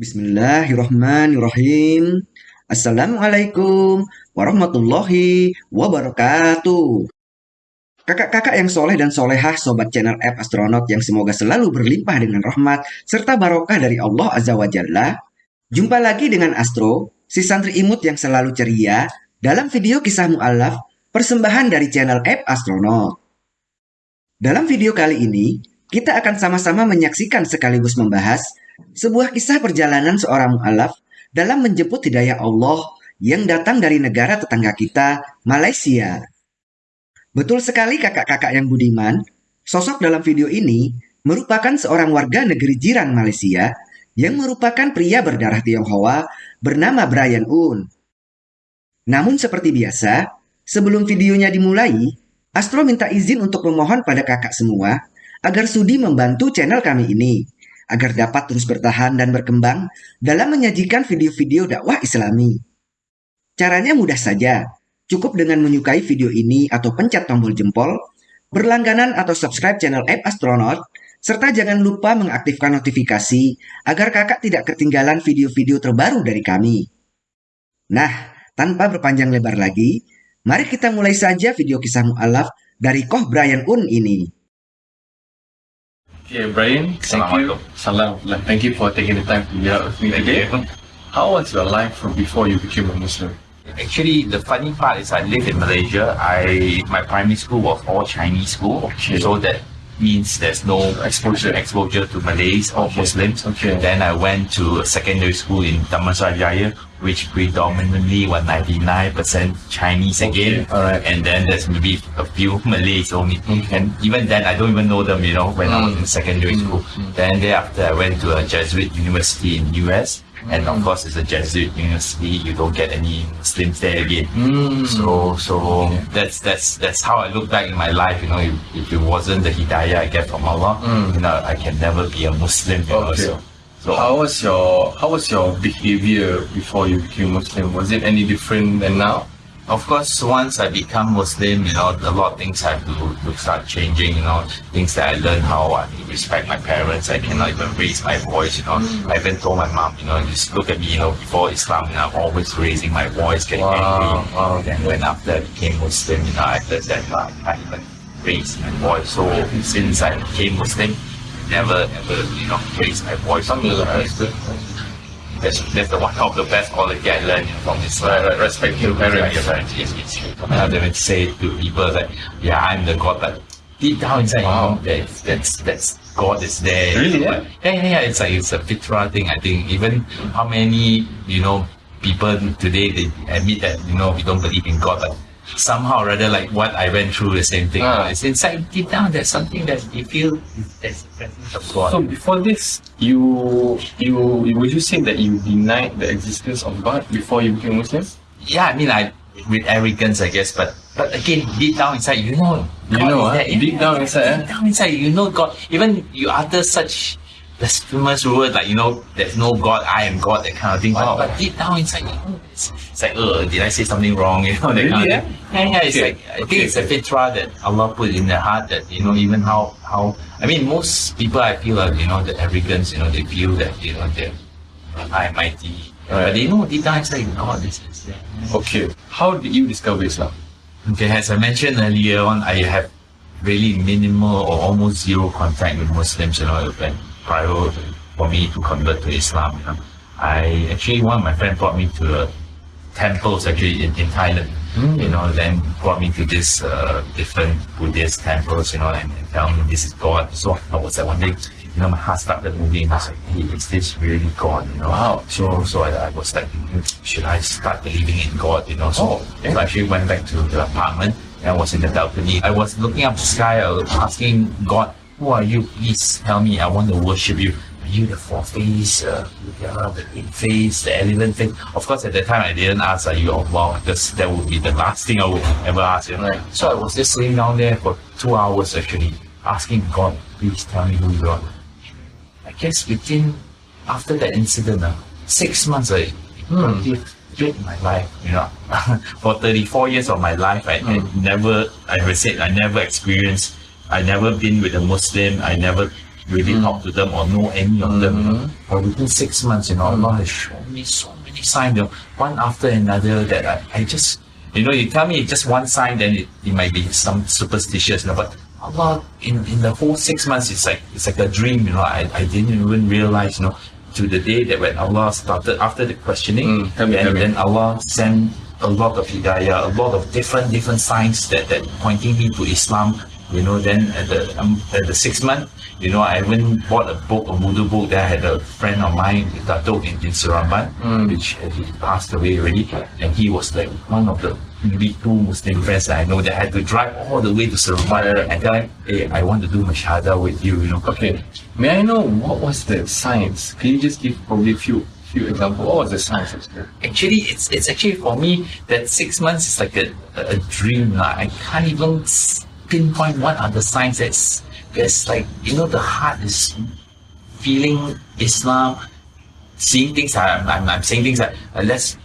Bismillahirrahmanirrahim. Assalamualaikum warahmatullahi wabarakatuh. Kakak-kakak yang soleh dan solehah sobat channel app astronaut yang semoga selalu berlimpah dengan rahmat serta barokah dari Allah Azza wa Jalla. Jumpa lagi dengan Astro, si santri imut yang selalu ceria dalam video kisah mu'alaf persembahan dari channel app astronaut. Dalam video kali ini, kita akan sama-sama menyaksikan sekaligus membahas sebuah kisah perjalanan seorang mu'alaf dalam menjemput hidayah Allah yang datang dari negara tetangga kita, Malaysia. Betul sekali kakak-kakak yang budiman, sosok dalam video ini merupakan seorang warga negeri jiran Malaysia yang merupakan pria berdarah Tionghoa bernama Brian Un. Namun seperti biasa, sebelum videonya dimulai, Astro minta izin untuk memohon pada kakak semua agar sudi membantu channel kami ini agar dapat terus bertahan dan berkembang dalam menyajikan video-video dakwah islami. Caranya mudah saja, cukup dengan menyukai video ini atau pencet tombol jempol, berlangganan atau subscribe channel App Astronaut, serta jangan lupa mengaktifkan notifikasi agar kakak tidak ketinggalan video-video terbaru dari kami. Nah, tanpa berpanjang lebar lagi, mari kita mulai saja video kisah mu'alaf dari Koh Brian Un ini. Yeah, Brian, thank you. Salam. Thank you for taking the time to be out with me today. How was your life from before you became a Muslim? Actually, the funny part is I live in Malaysia. I my primary school was all Chinese school, Okay. so that means there's no exposure exposure to Malays or Okay. Muslims. Okay. Then I went to a secondary school in Damansara Jaya, which predominantly was 99% Chinese again. Okay, alright. And then there's maybe a few Malays only. Okay. And even then, I don't even know them, you know, when I was Mm. in secondary Mm, school. mm. Then thereafter, I went to a Jesuit university in US. And Mm. of course, it's a Jesuit university. You don't get any Muslims there again. Mm. So so that's that's that's how I look back in my life. You know, if, if it wasn't the hidayah I get from Allah, Mm. you know, I can never be a Muslim. You know, so so How was your How was your behavior before you became Muslim? Was it any different than now? of course, once I become Muslim, you know, a lot of things have to, to start changing. You know, things that I learned how I respect my parents. I cannot even raise my voice. You know, I even told my mom, you know, just look at me. You know, before Islam, you know, I'm always raising my voice, getting Wow, angry. wow. Then when after I became Muslim, you know, I learned that I can't even raise my voice. So since I became Muslim, never ever, you know, raise my voice. That's, that's the one of the best quality I learned you from this Right, uh, right, respect your parents. Yes, yes, yes. I to say to people that, yeah, I'm the God, but deep down inside, Wow. you know, that's, that's, that's God is there. Really, But- Yeah, yeah, yeah. It's like, it's a fitra thing, I think. Even how many, you know, people today, they admit that, you know, we don't believe in God, but somehow or other, like what I went through, the same thing. Ah. It's inside, deep down, there's something that you feel is- the presence of God. So before this, you you would you say that you denied the existence of God before you became Muslim? yeah, I mean, I with arrogance, I guess, but but again, deep down inside, you know, You know, is ah, there. deep down inside, eh? deep down inside, you know God. Even you utter such blasphemous word like you know, there's no God, I am God, that kind of thing. Wow. But, but deep down inside, you know, it's, it's like, oh, did I say something wrong? You know, that Really, kind of thing. Yeah, yeah. It's Okay, like I think it's a fitra that Allah put in their heart that you know, even how how I mean, most people I feel like you know the arrogance. You know, they feel that you know they're high mighty, Right. but they know deep down inside, you God is, is. Okay. How did you discover Islam? Okay, as I mentioned earlier on, I have really minimal or almost zero contact with Muslims, you know, prior for me to convert to Islam, you know. I actually, one of my friends brought me to a temples actually in, in Thailand, you know, then brought me to this uh, different Buddhist temples, you know, and, and tell me this is God. So I was like wondering, you know, my heart started moving. I was like, hey, is this really God, you know? Wow. So, so I, I was like, hmm, should I start believing in God, you know? So, Oh, okay. so I actually went back to the apartment I was in the balcony. I was looking up the sky, asking God, who are you? Please tell me, I want to worship you. Are you the four face, uh, the eight face, the eleven face? Of course, at that time, I didn't ask, are you Allah? Because that would be the last thing I would ever ask, you know? Right. So I was just sitting down there for two hours actually, asking God, please tell me who you are. I guess within after that incident, uh, six months I completely flipped my life. You know, for 34 years of my life, I, I mm. never, I would say, I never experienced, I never been with a Muslim. I never really mm. talked to them or know any of them. You know. Mhm. But within six months, you know, mm. Allah has shown me so many signs, you know, one after another that I, I just, you know, you tell me just one sign, then it, it might be some superstitious, you know, but Allah, in, in the whole six months, it's like, it's like a dream, you know, I, I didn't even realize, you know, to the day that when Allah started, after the questioning, Mm, and me. then Allah sent a lot of hidayah, a lot of different, different signs that, that pointing me to Islam, you know, then at the, um, at the sixth month, you know, I went bought a book, a Mudu book. That I had a friend of mine, Dato in, in Seremban, Mm. which uh, he passed away already. And he was like one of the maybe two Muslim friends that I know that had to drive all the way to Seremban and tell him, hey, I want to do Mashhada with you, you know. Okay. May I know what was the science? Can you just give probably a few few examples? What was the science of that? Actually, it's it's actually for me that six months is like a, a dream. lah. I can't even pinpoint what are the signs that's that's like you know the heart is feeling Islam, seeing things. I'm I'm, I'm saying things like uh, let's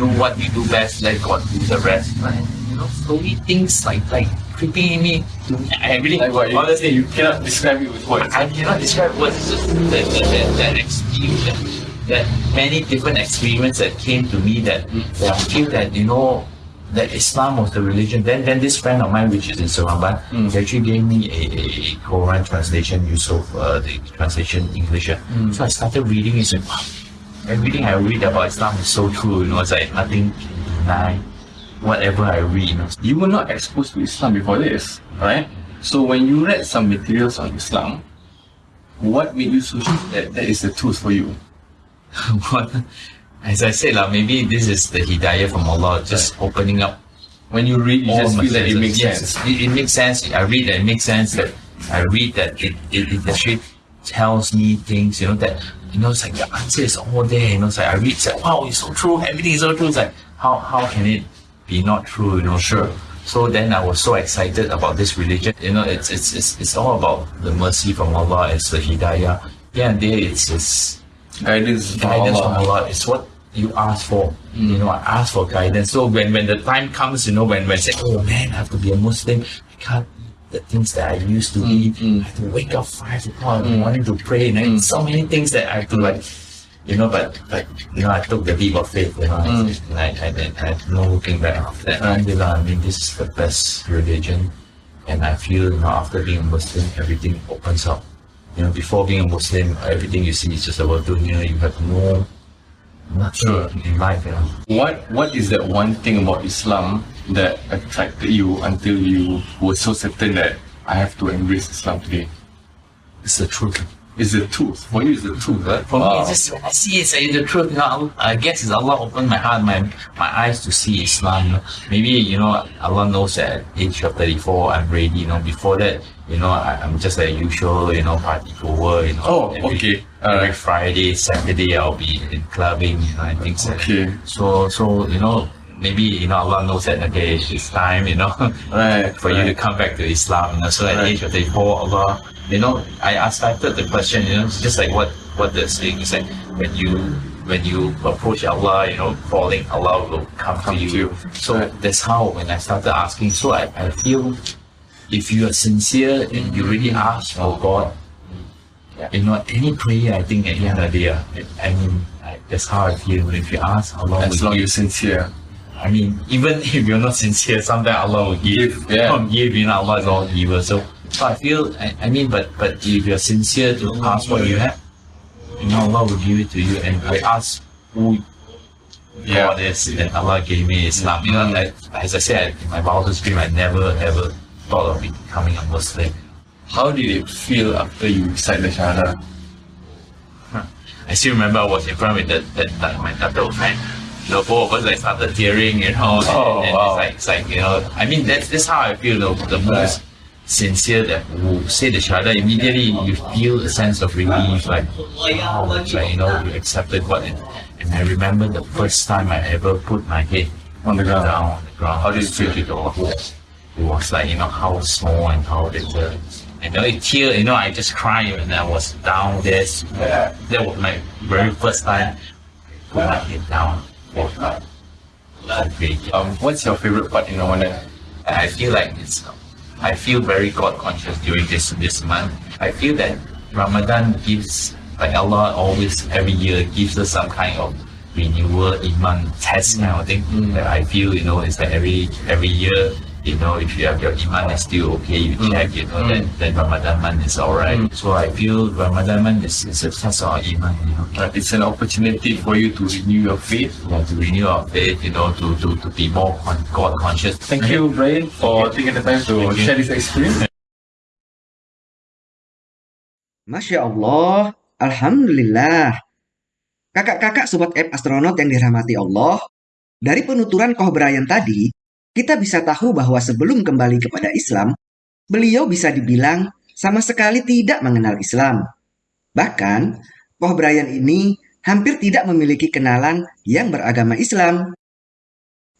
do what we do best. Let God do the rest. But, you know, slowly things like like creeping in me. I really Like what? You, honestly you cannot describe it with words. I cannot describe words. It's just that, that, that, that experience, that, that many different experiences that came to me that, that I feel that, you know, that Islam was the religion. Then then this friend of mine, which is in Seremban, Mm. he actually gave me a, a, Quran translation, Yusuf, uh, the translation English. Mm. So I started reading it. And, wow, everything I read about Islam is so true. You know, it's like nothing can deny whatever I read. You know. You were not exposed to Islam before this, right? So when you read some materials on Islam, what made you so sure that that is the truth for you? What- As I said, like, maybe this is the hidayah from Allah, just opening up When you read, you just feel that it makes Yes, sense. It, it makes sense. I read that it makes sense. That I read that it, it, it actually tells me things, you know, that you know, it's like the answer is all there. You know, it's like I read, it's like wow, it's so true. Everything is so true. It's like how how can it be not true? You know, Sure. So then I was so excited about this religion. You know, it's it's it's, it's all about the mercy from Allah. It's the hidayah. Yeah, and there it's it's Guidance from guidance from Allah. Allah. It's what you ask for. Mm. You know, I ask for guidance. So when, when the time comes, you know, when when say, oh man, I have to be a Muslim, I can't the things that I used to eat. mm. I have to wake up five o'clock in the morning to pray, and then so many things that I have to like. You know, but but you know, I took the leap of faith. You know, Mm. and I, I, I, I had no looking back after that. Alhamdulillah, I mean, this is the best religion, and I feel you know after being a Muslim, everything opens up. You know, before being a Muslim, everything you see is just about dunya. You have no nothing Sure. in life. You know, What What is that one thing about Islam that attracted you until you were so certain that I have to embrace Islam today? it's the truth. It's the truth for you? it's the truth? Right? For me, it's just I see it's say the truth. You know, I guess it's Allah opened my heart, my my eyes to see Islam. You know, maybe you know Allah knows that at age of thirty four, I'm ready. You know, before that, you know, I, I'm just like usual. You know, party goer. You know. Oh, every- okay. Every Alright. Friday, Saturday, I'll be in clubbing. You know, and things like that. Okay. So, so you know, maybe you know Allah knows that okay, it's time. You know, Right. for you to come back to Islam. You know, so at Right. age of 34, Allah, you know, I, I started the question, you know, it's just like what what the saying is like when you when you approach Allah, you know, falling, Allah will come, Come to to you. you. So Right. that's how when I started asking. So I, I feel if you are sincere and you really ask for God, you know, any prayer, I think at the end of the day, I mean, I, that's how I feel. If you ask, As long as you're sincere. I mean, even if you're not sincere, sometimes Allah will give. Yeah. From know, Allah is all giver. So, so I feel, I, I mean, but but if you're sincere to ask what you have, you know, Allah will give it to you. And I ask who Yeah. God is, and Allah gave me Islam. You know, like, as I said, in my wildest dream, I never ever thought of becoming a Muslim. How did it feel after you recite the Shahada? I still remember I was in front with that, that, that my tattoo friend. Know, both of us like started tearing, you know, and, Oh, and wow. it's like it's like you know, I mean that's that's how I feel the, the most sincere that who say the shahada immediately you feel a sense of relief like wow, it's like you know you accepted what it, and I remember the first time I ever put my head On the ground. down on the ground. How did you feel? the. It was like you know how small and how little. And you know, it tear, you know, I just cried when I was down there. Yeah. That was my very first time put my head down. God. Okay. Um, what's your favorite part in Ramadan? I feel like it's I feel very God conscious during this this month. I feel that Ramadan gives, like Allah always every year gives us some kind of renewal iman test kind of thing that I feel you know it's like every every year you know if you have your iman is still okay you check you know then then Ramadan month is alright so I feel Ramadan month is, is a test of iman you know But it's an opportunity for you to renew your faith. yeah, to renew our faith you know to to, to be more con- God conscious Thank you, Brian, for taking the time to Thank you. share this experience. Masya Allah, Alhamdulillah. Kakak-kakak Sobat App Astronot yang dirahmati Allah, dari penuturan Koh Brian tadi, kita bisa tahu bahwa sebelum kembali kepada Islam, beliau bisa dibilang sama sekali tidak mengenal Islam. Bahkan, Koh Brian ini hampir tidak memiliki kenalan yang beragama Islam.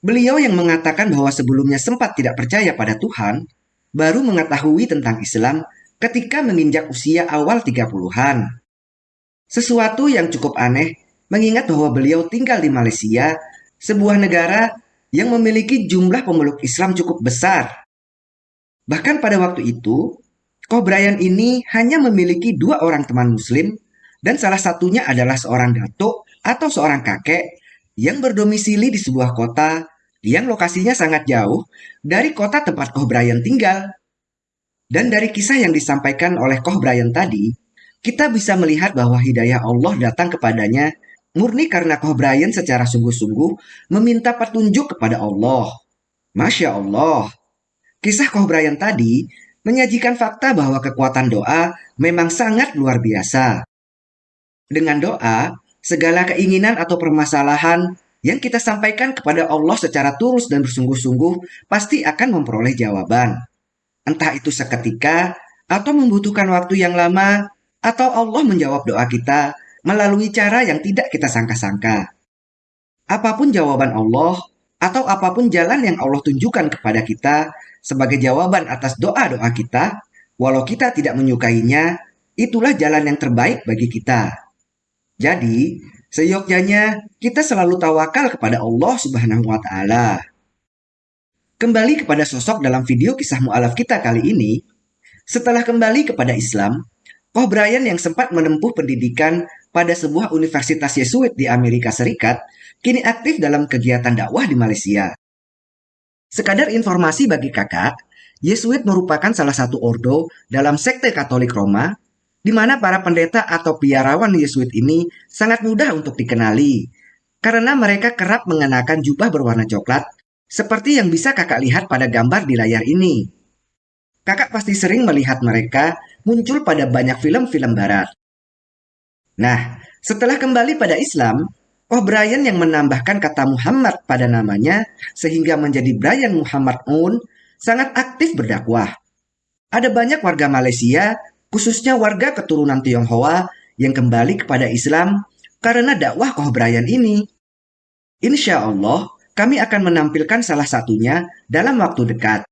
Beliau yang mengatakan bahwa sebelumnya sempat tidak percaya pada Tuhan, baru mengetahui tentang Islam ketika menginjak usia awal 30-an. Sesuatu yang cukup aneh mengingat bahwa beliau tinggal di Malaysia, sebuah negara yang memiliki jumlah pemeluk Islam cukup besar. Bahkan pada waktu itu, Koh Brian ini hanya memiliki dua orang teman muslim dan salah satunya adalah seorang datuk atau seorang kakek yang berdomisili di sebuah kota yang lokasinya sangat jauh dari kota tempat Koh Brian tinggal. Dan dari kisah yang disampaikan oleh Koh Brian tadi, kita bisa melihat bahwa hidayah Allah datang kepadanya murni karena Koh Brian secara sungguh-sungguh meminta petunjuk kepada Allah. Masya Allah. Kisah Koh Brian tadi menyajikan fakta bahwa kekuatan doa memang sangat luar biasa. Dengan doa, segala keinginan atau permasalahan yang kita sampaikan kepada Allah secara tulus dan bersungguh-sungguh pasti akan memperoleh jawaban. Entah itu seketika atau membutuhkan waktu yang lama, atau Allah menjawab doa kita melalui cara yang tidak kita sangka-sangka. Apa pun jawaban Allah, atau apa pun jalan yang Allah tunjukkan kepada kita sebagai jawaban atas doa-doa kita, walau kita tidak menyukainya, itulah jalan yang terbaik bagi kita. Jadi, seyogyanya kita selalu tawakal kepada Allah Subhanahu wa taala. Kembali kepada sosok dalam video kisah mu'alaf kita kali ini, setelah kembali kepada Islam, Koh Brian yang sempat menempuh pendidikan pada sebuah universitas Yesuit di Amerika Serikat, kini aktif dalam kegiatan dakwah di Malaysia. Sekadar informasi bagi kakak, Yesuit merupakan salah satu ordo dalam sekte Katolik Roma, di mana para pendeta atau biarawan Yesuit ini sangat mudah untuk dikenali, karena mereka kerap mengenakan jubah berwarna coklat, seperti yang bisa kakak lihat pada gambar di layar ini. Kakak pasti sering melihat mereka muncul pada banyak film-film barat. Nah, setelah kembali pada Islam, O'Brien yang menambahkan kata Muhammad pada namanya sehingga menjadi Brian Muhammad Un sangat aktif berdakwah. Ada banyak warga Malaysia, khususnya warga keturunan Tionghoa yang kembali kepada Islam karena dakwah O'Brien ini. Insya Allah, kami akan menampilkan salah satunya dalam waktu dekat.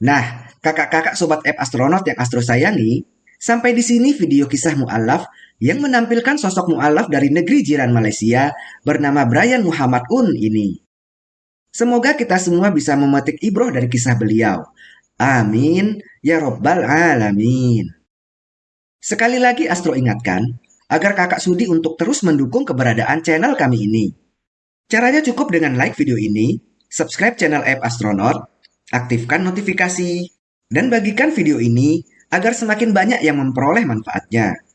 Nah, kakak-kakak sobat app astronot yang astro sayangi, sampai di sini video kisah mu'alaf yang menampilkan sosok mu'alaf dari negeri jiran Malaysia bernama Brian Muhammad Un ini. Semoga kita semua bisa memetik ibroh dari kisah beliau. Amin, ya robbal alamin. Sekali lagi Astro ingatkan, agar kakak sudi untuk terus mendukung keberadaan channel kami ini. Caranya cukup dengan like video ini, subscribe channel app Astronaut, aktifkan notifikasi, dan bagikan video ini agar semakin banyak yang memperoleh manfaatnya.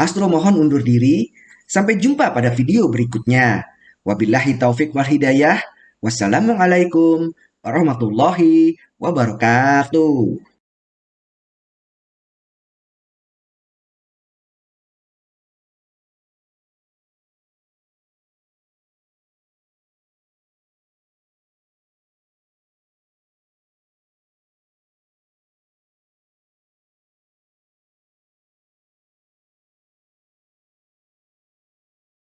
Astro mohon undur diri, sampai jumpa pada video berikutnya. Wabillahi taufik wal hidayah. Wassalamualaikum warahmatullahi wabarakatuh.